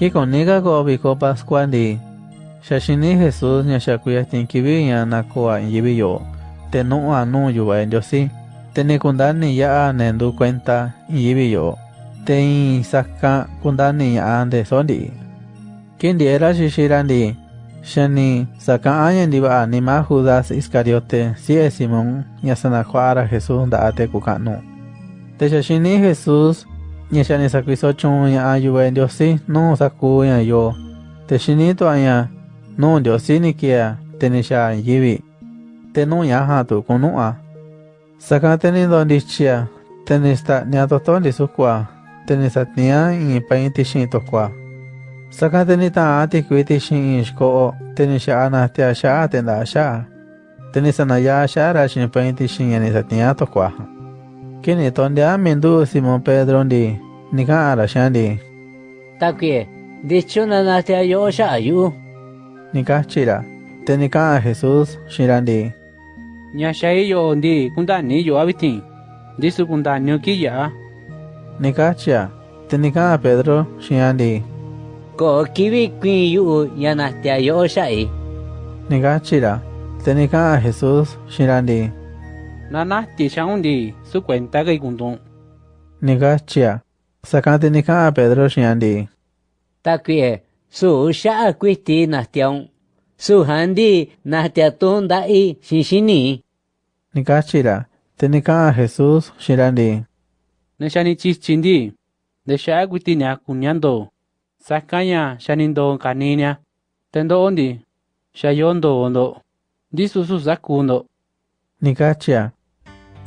Kikoniga ko obicopas cuandi. Shashini Jesús ñashakuya tinkibi ñanakoa inyibiyo. Tenu anu yuba en yosi. Tenikundani ya anendu cuenta inyibiyo. Tein saka kundani ya ande sondi. Kindiera shishirandi. Shani saka ayendiba anima Judas Iscariote si es Simón ñasanakuara Jesús daate kukanu. Te shashini Jesús ña xanisakuiso chon ña ayuve ndiosi non saku ña yo texinitua ña non ndiosi nikia tenixa yivi tenu ña aja tukunu'a saka tenindo ndichia tenista'nia totonti sukua tenisatnia in painti xi'in tokua. Saka tenita'an tikuiti xi'in xiko'o tenixa'anajtia xa'a tenda'a xa'a tenisanayá xa'ára xi'in painti xi'in ñanisatnia tokuaja Kini tonde a Simón Pedro ndi, nika ara shandi. Takye, dichuna na te ayo shayu. Nika chira, te nika a Jesús shirandi. Nyashayi yo ndi, kunda ni yo abitin. Disu kunda ni ukiya. Nika chia, te nika a Pedro shirandi. Ko kibi yu yana te ayo shayi. Nika chira, te nika a Jesús shirandi. nana ti chang di su cuenta ge gun dong ni ga chia. Sa ka de pedro xian di ta que su sha que ti na tiang su handi di na ti da i xi xi ni ni ga chira te ni ka jesus xian di ni chi chin di de sha gu ti na ku nyan do sa ka ya ondi sha yon ondo di su su sa ku ndo chia.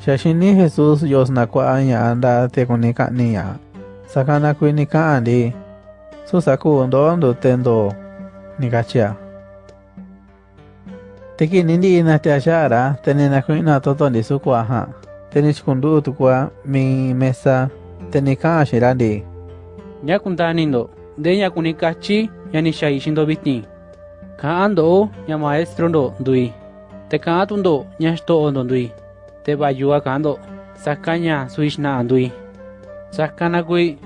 Shashini Jesús yosnakwa anya anda te kunika niya. Sakana kuinika andi. Susaku ndo ndo tendo. Nika chia. Teki nindi na toto ndi sukwa ha. Teni chikundu tukwa mi mesa, teni ka ashirandi. Nya kundanindo. De nya kunikachi yani shai shindo bitin. Ka ando nya maestro ndo ndui. Te ka atundo nya sto ondo ndui. Te bayua kando. Sakanya suishna andui. Sakana kui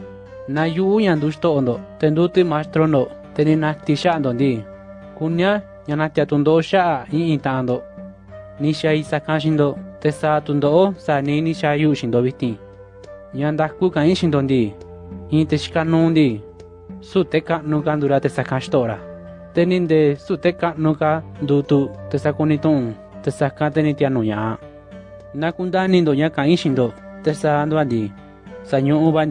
na yu nya ndusto ondo. Tenduti maestro ndo. Teni na tisha ndo ndi. Kunya nya na tiatundo sha i intando. Ni shai sakashindo. Te sa tundo sa ni ni sha yu shindo bitin. Nya ndaku ka in shindo ndi. Inte shikanundi. Su te ka nuka ndura te sakashtora. Teninde su te ka nuka dutu te sakunitun. Te tianuya. Nakunda nindo na kundani ndo ña ka'in xindo tesa'a nduandi sa ñu'u va